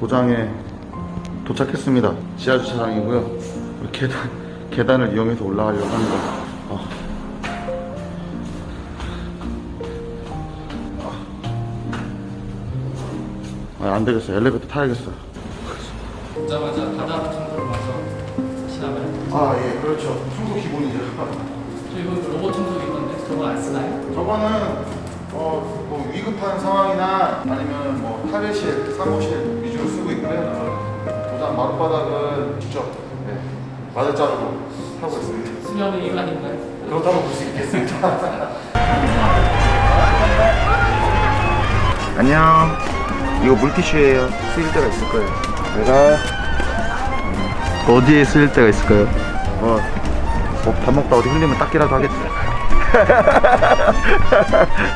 도장에 도착했습니다. 지하 주차장이고요. 계단 계단을 이용해서 올라가려고 합니다. 아. 아, 안 되겠어. 엘리베이터 타야겠어. 오자마자 바다 청소를 와서 하시나봐요? 아, 예, 그렇죠. 청소 기본이죠. 저 이거 로봇 청소기 있던데 저거 안 쓰나요? 저거는 어, 뭐 위급한 상황이나 아니면 뭐 탈의실, 사무실 있고요. 도장 마룻바닥은 직접 네, 마들자루로 하고 있습니다. 수면은 일반인가요? 그렇다고 볼 수 있겠습니다. 안녕. 이거 물티슈예요. 쓰일 때가 있을 거예요. 내가 어디에 쓰일 때가 있을까요? 어, 뭐밥 먹다 어디 흘리면 닦기라도 하겠지.